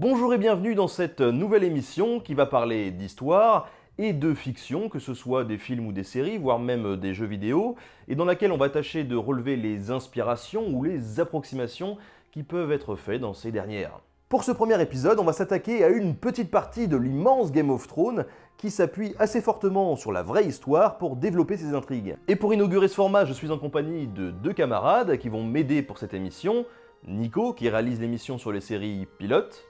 Bonjour et bienvenue dans cette nouvelle émission qui va parler d'histoire et de fiction, que ce soit des films ou des séries, voire même des jeux vidéo, et dans laquelle on va tâcher de relever les inspirations ou les approximations qui peuvent être faites dans ces dernières. Pour ce premier épisode, on va s'attaquer à une petite partie de l'immense Game of Thrones qui s'appuie assez fortement sur la vraie histoire pour développer ses intrigues. Et pour inaugurer ce format, je suis en compagnie de deux camarades qui vont m'aider pour cette émission. Nico, qui réalise l'émission sur les séries Pilote.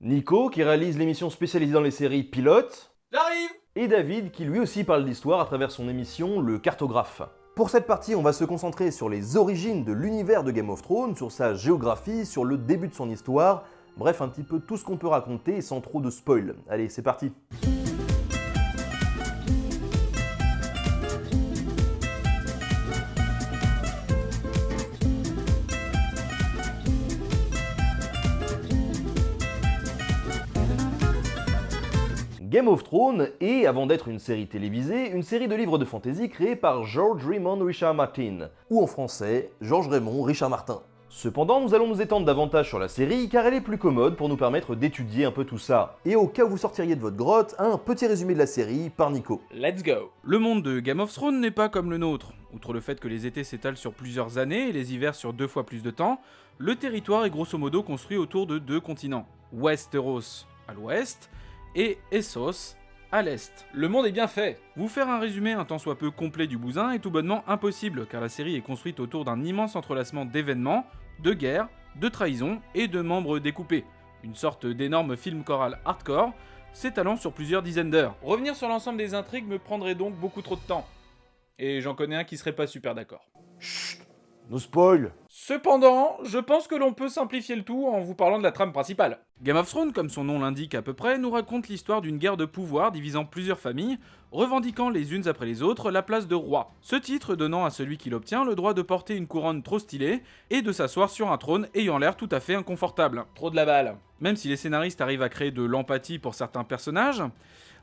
Nico, qui réalise l'émission spécialisée dans les séries Pilote. J'arrive Et David, qui lui aussi parle d'histoire à travers son émission Le Cartographe. Pour cette partie, on va se concentrer sur les origines de l'univers de Game of Thrones, sur sa géographie, sur le début de son histoire, bref, un petit peu tout ce qu'on peut raconter sans trop de spoil. Allez, c'est parti Game of Thrones est, avant d'être une série télévisée, une série de livres de fantasy créée par George Raymond Richard Martin, ou en français, Georges Raymond Richard Martin. Cependant, nous allons nous étendre davantage sur la série car elle est plus commode pour nous permettre d'étudier un peu tout ça. Et au cas où vous sortiriez de votre grotte, un petit résumé de la série par Nico. Let's go Le monde de Game of Thrones n'est pas comme le nôtre. Outre le fait que les étés s'étalent sur plusieurs années et les hivers sur deux fois plus de temps, le territoire est grosso modo construit autour de deux continents. Westeros à l'ouest et Essos à l'est. Le monde est bien fait Vous faire un résumé un tant soit peu complet du bousin est tout bonnement impossible, car la série est construite autour d'un immense entrelacement d'événements, de guerres, de trahisons et de membres découpés. Une sorte d'énorme film choral hardcore, s'étalant sur plusieurs dizaines d'heures. Revenir sur l'ensemble des intrigues me prendrait donc beaucoup trop de temps. Et j'en connais un qui serait pas super d'accord. Chut No spoil Cependant, je pense que l'on peut simplifier le tout en vous parlant de la trame principale. Game of Thrones, comme son nom l'indique à peu près, nous raconte l'histoire d'une guerre de pouvoir divisant plusieurs familles, revendiquant les unes après les autres la place de roi. Ce titre donnant à celui qui l'obtient le droit de porter une couronne trop stylée et de s'asseoir sur un trône ayant l'air tout à fait inconfortable. Trop de la balle. Même si les scénaristes arrivent à créer de l'empathie pour certains personnages,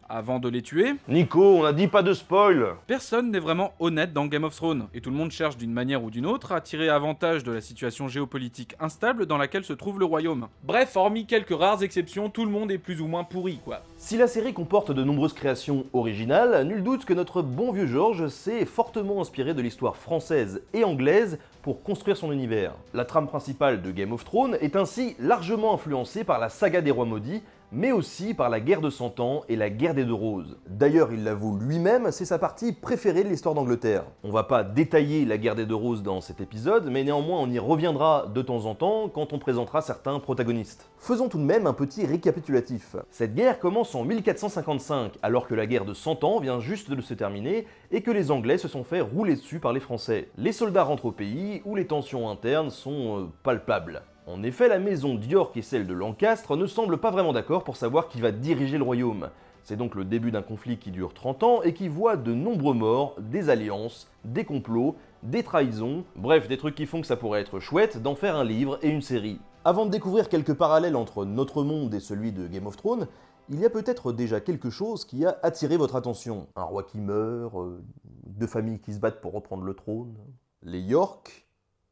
avant de les tuer, Nico, on a dit pas de spoil personne n'est vraiment honnête dans Game of Thrones, et tout le monde cherche d'une manière ou d'une autre à tirer avantage de la situation géopolitique instable dans laquelle se trouve le royaume. Bref, hormis quelques rares exceptions, tout le monde est plus ou moins pourri, quoi. Si la série comporte de nombreuses créations originales, nul doute que notre bon vieux George s'est fortement inspiré de l'histoire française et anglaise pour construire son univers. La trame principale de Game of Thrones est ainsi largement influencée par la saga des rois maudits, mais aussi par la guerre de Cent Ans et la guerre des Deux Roses. D'ailleurs, il l'avoue lui-même, c'est sa partie préférée de l'histoire d'Angleterre. On va pas détailler la guerre des Deux Roses dans cet épisode, mais néanmoins on y reviendra de temps en temps quand on présentera certains protagonistes. Faisons tout de même un petit récapitulatif. Cette guerre commence en 1455, alors que la guerre de Cent Ans vient juste de se terminer et que les Anglais se sont fait rouler dessus par les Français. Les soldats rentrent au pays où les tensions internes sont euh, palpables. En effet, la maison d'York et celle de Lancastre ne semblent pas vraiment d'accord pour savoir qui va diriger le royaume. C'est donc le début d'un conflit qui dure 30 ans et qui voit de nombreux morts, des alliances, des complots, des trahisons, bref des trucs qui font que ça pourrait être chouette d'en faire un livre et une série. Avant de découvrir quelques parallèles entre notre monde et celui de Game of Thrones, il y a peut-être déjà quelque chose qui a attiré votre attention. Un roi qui meurt, euh, deux familles qui se battent pour reprendre le trône, les York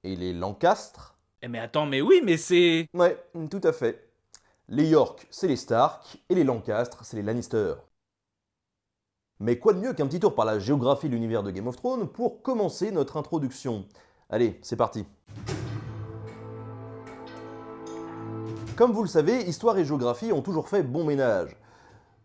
et les Lancastre, Eh mais attends, mais oui, mais c'est... Ouais, tout à fait. Les York, c'est les Stark, et les Lancastre, c'est les Lannister. Mais quoi de mieux qu'un petit tour par la géographie de l'univers de Game of Thrones pour commencer notre introduction? Allez, c'est parti Comme vous le savez, histoire et géographie ont toujours fait bon ménage.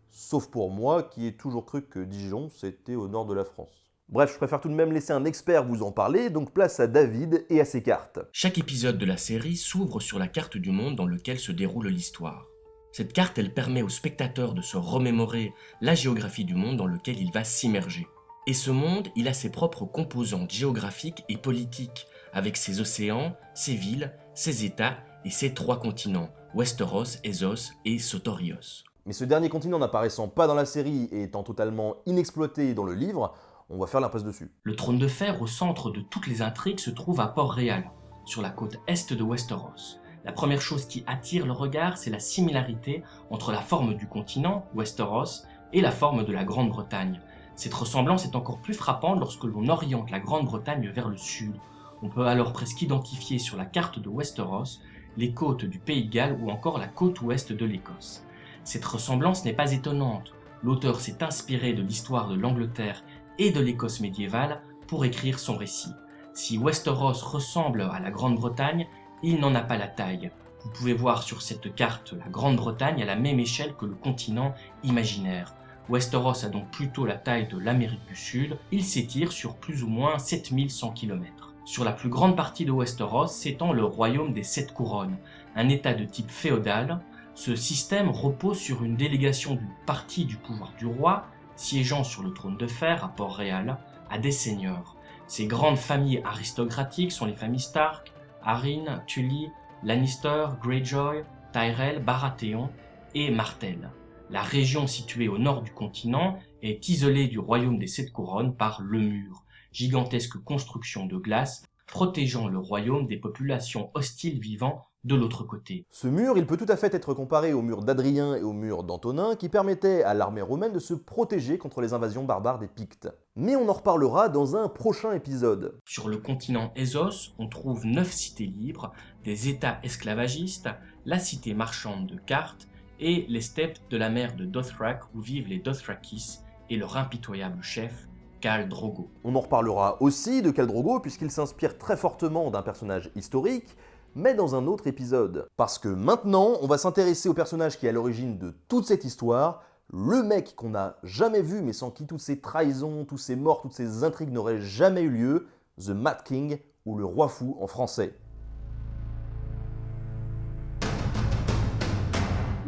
Sauf pour moi, qui ai toujours cru que Dijon, c'était au nord de la France. Bref, je préfère tout de même laisser un expert vous en parler, donc place à David et à ses cartes. Chaque épisode de la série s'ouvre sur la carte du monde dans lequel se déroule l'histoire. Cette carte, elle permet au spectateur de se remémorer la géographie du monde dans lequel il va s'immerger. Et ce monde, il a ses propres composantes géographiques et politiques, avec ses océans, ses villes, ses états et ses trois continents, Westeros, Essos et Sotorios. Mais ce dernier continent n'apparaissant pas dans la série et étant totalement inexploité dans le livre, on va faire l'impasse dessus. Le trône de fer au centre de toutes les intrigues se trouve à Port-Réal, sur la côte est de Westeros. La première chose qui attire le regard, c'est la similarité entre la forme du continent, Westeros, et la forme de la Grande-Bretagne. Cette ressemblance est encore plus frappante lorsque l'on oriente la Grande-Bretagne vers le sud. On peut alors presque identifier sur la carte de Westeros les côtes du Pays de Galles ou encore la côte ouest de l'Écosse. Cette ressemblance n'est pas étonnante. L'auteur s'est inspiré de l'histoire de l'Angleterre et de l'Écosse médiévale pour écrire son récit. Si Westeros ressemble à la Grande-Bretagne, il n'en a pas la taille. Vous pouvez voir sur cette carte la Grande-Bretagne à la même échelle que le continent imaginaire. Westeros a donc plutôt la taille de l'Amérique du Sud, il s'étire sur plus ou moins 7100 km. Sur la plus grande partie de Westeros s'étend le royaume des Sept Couronnes, un état de type féodal. Ce système repose sur une délégation d'une partie du pouvoir du roi, siégeant sur le trône de fer à Port-Réal, à des seigneurs. Ces grandes familles aristocratiques sont les familles Stark, Arryn, Tully, Lannister, Greyjoy, Tyrell, Baratheon et Martell. La région située au nord du continent est isolée du royaume des Sept Couronnes par le mur, gigantesque construction de glace protégeant le royaume des populations hostiles vivant de l'autre côté. Ce mur, il peut tout à fait être comparé au mur d'Adrien et au mur d'Antonin qui permettaient à l'armée romaine de se protéger contre les invasions barbares des Pictes. Mais on en reparlera dans un prochain épisode. Sur le continent Ezos, on trouve neuf cités libres, des états esclavagistes, la cité marchande de Cartes et les steppes de la mer de Dothrak où vivent les Dothrakis et leur impitoyable chef, Khal Drogo. On en reparlera aussi de Khal Drogo puisqu'il s'inspire très fortement d'un personnage historique, mais dans un autre épisode. Parce que maintenant, on va s'intéresser au personnage qui est à l'origine de toute cette histoire, le mec qu'on n'a jamais vu mais sans qui toutes ces trahisons, tous ces morts, toutes ces intrigues n'auraient jamais eu lieu, The Mad King ou le Roi Fou en français.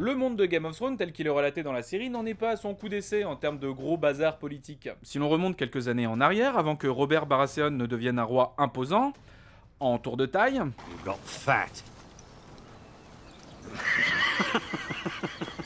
Le monde de Game of Thrones, tel qu'il est relaté dans la série, n'en est pas à son coup d'essai en termes de gros bazar politique. Si l'on remonte quelques années en arrière, avant que Robert Baratheon ne devienne un roi imposant, en tour de taille,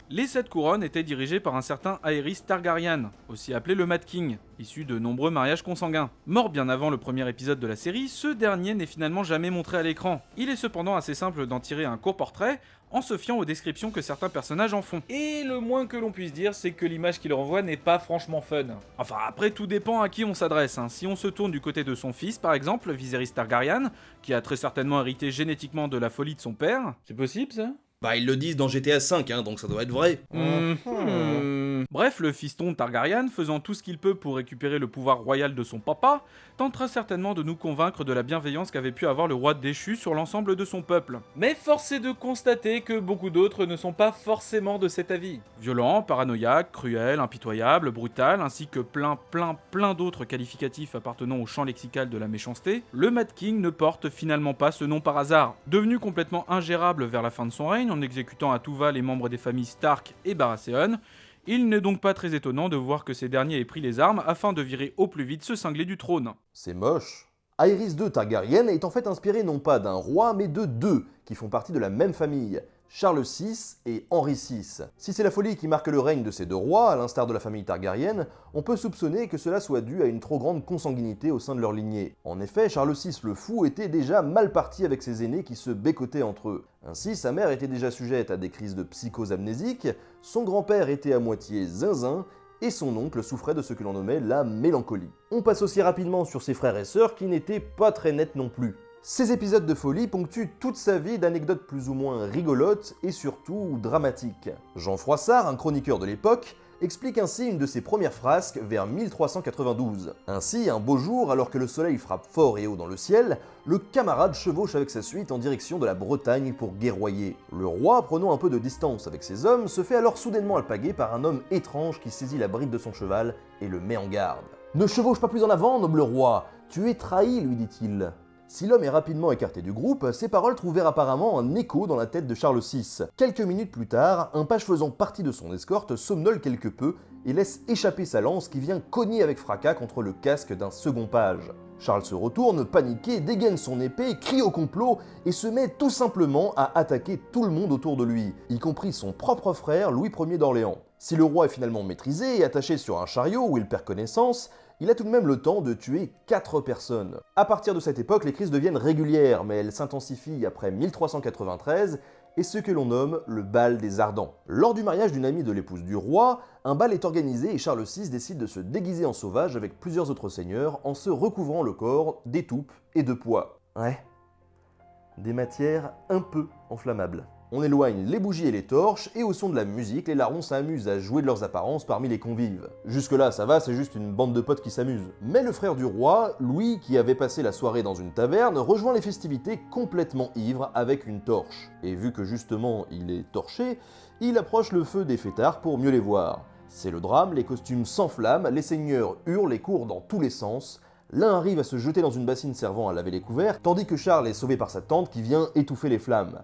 les sept couronnes étaient dirigées par un certain Aerys Targaryen, aussi appelé le Mad King, issu de nombreux mariages consanguins. Mort bien avant le premier épisode de la série, ce dernier n'est finalement jamais montré à l'écran. Il est cependant assez simple d'en tirer un court portrait en se fiant aux descriptions que certains personnages en font. Et le moins que l'on puisse dire, c'est que l'image qu'il renvoie n'est pas franchement fun. Enfin, après, tout dépend à qui on s'adresse. hein. Si on se tourne du côté de son fils, par exemple, Viserys Targaryen, qui a très certainement hérité génétiquement de la folie de son père, C'est possible ça? Bah ils le disent dans GTA V, hein, donc ça doit être vrai. Mhm. Bref, le fiston Targaryen, faisant tout ce qu'il peut pour récupérer le pouvoir royal de son papa, tentera certainement de nous convaincre de la bienveillance qu'avait pu avoir le roi déchu sur l'ensemble de son peuple. Mais force est de constater que beaucoup d'autres ne sont pas forcément de cet avis. Violent, paranoïaque, cruel, impitoyable, brutal, ainsi que plein, plein, plein d'autres qualificatifs appartenant au champ lexical de la méchanceté, le Mad King ne porte finalement pas ce nom par hasard. Devenu complètement ingérable vers la fin de son règne, en exécutant à tout va les membres des familles Stark et Baratheon, il n'est donc pas très étonnant de voir que ces derniers aient pris les armes afin de virer au plus vite ce cinglé du trône. C'est moche. Aerys II Targaryen est en fait inspiré non pas d'un roi, mais de deux, qui font partie de la même famille, Charles VI et Henri VI. Si c'est la folie qui marque le règne de ces deux rois, à l'instar de la famille Targaryen, on peut soupçonner que cela soit dû à une trop grande consanguinité au sein de leur lignée. En effet, Charles VI le fou était déjà mal parti avec ses aînés qui se bécotaient entre eux. Ainsi, sa mère était déjà sujette à des crises de psychose amnésique, son grand-père était à moitié zinzin, et son oncle souffrait de ce que l'on nommait la mélancolie. On passe aussi rapidement sur ses frères et sœurs qui n'étaient pas très nets non plus. Ces épisodes de folie ponctuent toute sa vie d'anecdotes plus ou moins rigolotes et surtout dramatiques. Jean Froissart, un chroniqueur de l'époque, explique ainsi une de ses premières frasques vers 1392. Ainsi, un beau jour, alors que le soleil frappe fort et haut dans le ciel, le camarade chevauche avec sa suite en direction de la Bretagne pour guerroyer. Le roi, prenant un peu de distance avec ses hommes, se fait alors soudainement alpaguer par un homme étrange qui saisit la bride de son cheval et le met en garde. Ne chevauche pas plus en avant, noble roi, tu es trahi, lui dit-il. Si l'homme est rapidement écarté du groupe, ces paroles trouvèrent apparemment un écho dans la tête de Charles VI. Quelques minutes plus tard, un page faisant partie de son escorte somnole quelque peu et laisse échapper sa lance qui vient cogner avec fracas contre le casque d'un second page. Charles se retourne, paniqué, dégaine son épée, crie au complot et se met tout simplement à attaquer tout le monde autour de lui, y compris son propre frère Louis Ier d'Orléans. Si le roi est finalement maîtrisé et attaché sur un chariot où il perd connaissance, il a tout de même le temps de tuer 4 personnes. À partir de cette époque, les crises deviennent régulières, mais elles s'intensifient après 1393 et ce que l'on nomme le bal des Ardents. Lors du mariage d'une amie de l'épouse du roi, un bal est organisé et Charles VI décide de se déguiser en sauvage avec plusieurs autres seigneurs en se recouvrant le corps d'étoupes et de pois. Ouais. des matières un peu inflammables. On éloigne les bougies et les torches, et au son de la musique, les larrons s'amusent à jouer de leurs apparences parmi les convives. Jusque-là, ça va, c'est juste une bande de potes qui s'amusent. Mais le frère du roi, Louis, qui avait passé la soirée dans une taverne, rejoint les festivités complètement ivre avec une torche. Et vu que justement il est torché, il approche le feu des fêtards pour mieux les voir. C'est le drame, les costumes s'enflamment, les seigneurs hurlent et courent dans tous les sens, L'un arrive à se jeter dans une bassine servant à laver les couverts, tandis que Charles est sauvé par sa tante qui vient étouffer les flammes.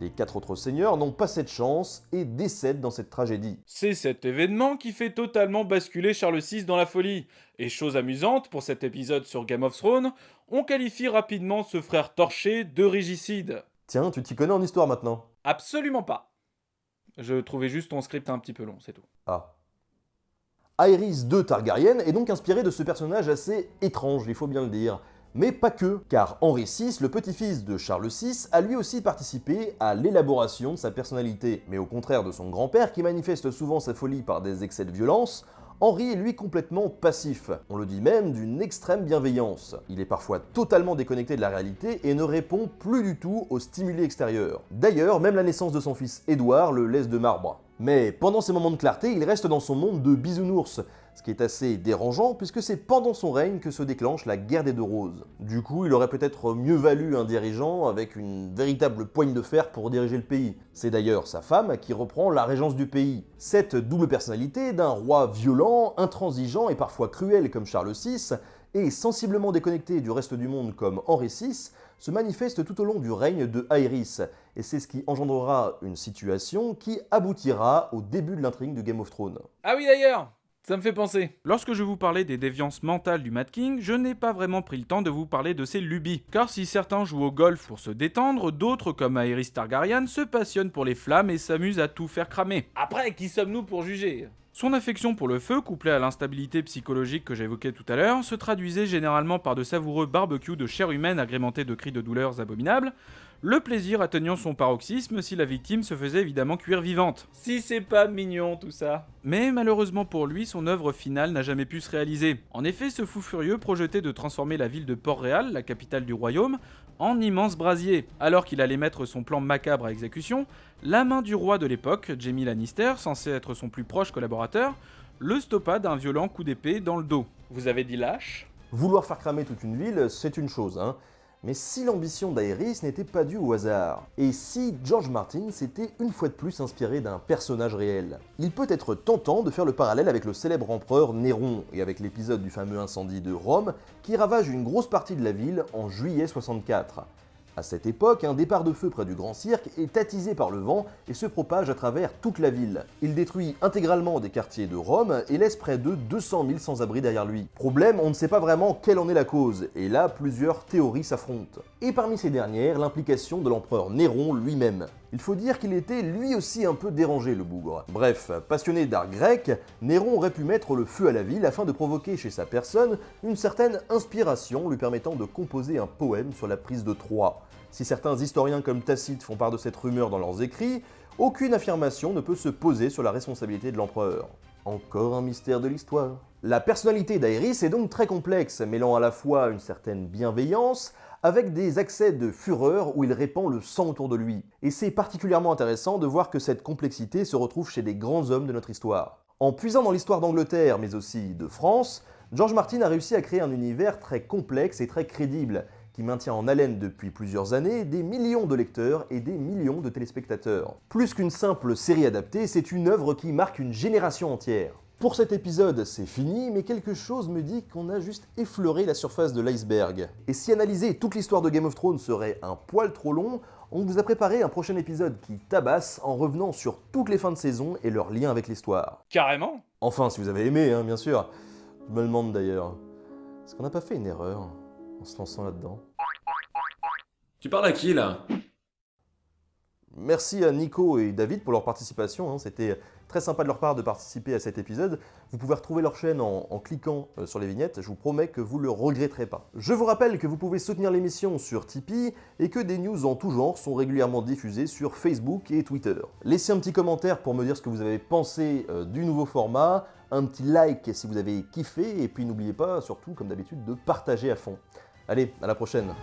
Les quatre autres seigneurs n'ont pas cette chance et décèdent dans cette tragédie. C'est cet événement qui fait totalement basculer Charles VI dans la folie. Et chose amusante, pour cet épisode sur Game of Thrones, on qualifie rapidement ce frère torché de régicide. Tiens, tu t'y connais en histoire maintenant Absolument pas. Je trouvais juste ton script un petit peu long, c'est tout. Ah. Aerys II Targaryen est donc inspiré de ce personnage assez étrange, il faut bien le dire. Mais pas que, car Henri VI, le petit-fils de Charles VI, a lui aussi participé à l'élaboration de sa personnalité. Mais au contraire de son grand-père, qui manifeste souvent sa folie par des excès de violence, Henri est lui complètement passif. On le dit même d'une extrême bienveillance. Il est parfois totalement déconnecté de la réalité et ne répond plus du tout aux stimuli extérieurs. D'ailleurs, même la naissance de son fils Édouard le laisse de marbre. Mais pendant ces moments de clarté, il reste dans son monde de bisounours, ce qui est assez dérangeant puisque c'est pendant son règne que se déclenche la guerre des deux roses. Du coup, il aurait peut-être mieux valu un dirigeant avec une véritable poigne de fer pour diriger le pays. C'est d'ailleurs sa femme qui reprend la régence du pays. Cette double personnalité d'un roi violent, intransigeant et parfois cruel comme Charles VI, et sensiblement déconnecté du reste du monde comme Henri VI, se manifeste tout au long du règne de Aerys, et c'est ce qui engendrera une situation qui aboutira au début de l'intrigue de Game of Thrones. Ah oui d'ailleurs ça me fait penser. Lorsque je vous parlais des déviances mentales du Mad King, je n'ai pas vraiment pris le temps de vous parler de ses lubies. Car si certains jouent au golf pour se détendre, d'autres comme Aerys Targaryen se passionnent pour les flammes et s'amusent à tout faire cramer. Après, qui sommes-nous pour juger? Son affection pour le feu, couplée à l'instabilité psychologique que j'évoquais tout à l'heure, se traduisait généralement par de savoureux barbecues de chair humaine agrémentés de cris de douleurs abominables, le plaisir atteignant son paroxysme si la victime se faisait évidemment cuire vivante. Si c'est pas mignon tout ça. Mais malheureusement pour lui, son œuvre finale n'a jamais pu se réaliser. En effet, ce fou furieux projetait de transformer la ville de Port-Réal, la capitale du royaume, en immense brasier. Alors qu'il allait mettre son plan macabre à exécution, la main du roi de l'époque, Jamie Lannister, censé être son plus proche collaborateur, le stoppa d'un violent coup d'épée dans le dos. Vous avez dit lâche Vouloir faire cramer toute une ville, c'est une chose, hein. Mais si l'ambition d'Aerys n'était pas due au hasard Et si George Martin s'était une fois de plus inspiré d'un personnage réel Il peut être tentant de faire le parallèle avec le célèbre empereur Néron et avec l'épisode du fameux incendie de Rome qui ravage une grosse partie de la ville en juillet 64. À cette époque, un départ de feu près du Grand Cirque est attisé par le vent et se propage à travers toute la ville. Il détruit intégralement des quartiers de Rome et laisse près de 200 000 sans-abri derrière lui. Problème, on ne sait pas vraiment quelle en est la cause, et là, plusieurs théories s'affrontent. Et parmi ces dernières, l'implication de l'empereur Néron lui-même. Il faut dire qu'il était lui aussi un peu dérangé, le bougre. Bref, passionné d'art grec, Néron aurait pu mettre le feu à la ville afin de provoquer chez sa personne une certaine inspiration lui permettant de composer un poème sur la prise de Troie. Si certains historiens comme Tacite font part de cette rumeur dans leurs écrits, aucune affirmation ne peut se poser sur la responsabilité de l'empereur. Encore un mystère de l'histoire. La personnalité d'Aéris est donc très complexe, mêlant à la fois une certaine bienveillance, avec des accès de fureur où il répand le sang autour de lui. Et c'est particulièrement intéressant de voir que cette complexité se retrouve chez des grands hommes de notre histoire. En puisant dans l'histoire d'Angleterre, mais aussi de France, George Martin a réussi à créer un univers très complexe et très crédible, qui maintient en haleine depuis plusieurs années des millions de lecteurs et des millions de téléspectateurs. Plus qu'une simple série adaptée, c'est une œuvre qui marque une génération entière. Pour cet épisode, c'est fini, mais quelque chose me dit qu'on a juste effleuré la surface de l'iceberg. Et si analyser toute l'histoire de Game of Thrones serait un poil trop long, on vous a préparé un prochain épisode qui tabasse en revenant sur toutes les fins de saison et leurs liens avec l'histoire. Carrément Enfin, si vous avez aimé, hein, bien sûr. Je me demande d'ailleurs, est-ce qu'on n'a pas fait une erreur en se lançant là-dedans? Tu parles à qui là? Merci à Nico et David pour leur participation, hein. c'était très sympa de leur part de participer à cet épisode. Vous pouvez retrouver leur chaîne en, cliquant euh, sur les vignettes, je vous promets que vous ne le regretterez pas. Je vous rappelle que vous pouvez soutenir l'émission sur Tipeee et que des news en tout genre sont régulièrement diffusées sur Facebook et Twitter. Laissez un petit commentaire pour me dire ce que vous avez pensé euh, du nouveau format, un petit like si vous avez kiffé, et puis n'oubliez pas surtout, comme d'habitude, de partager à fond. Allez, à la prochaine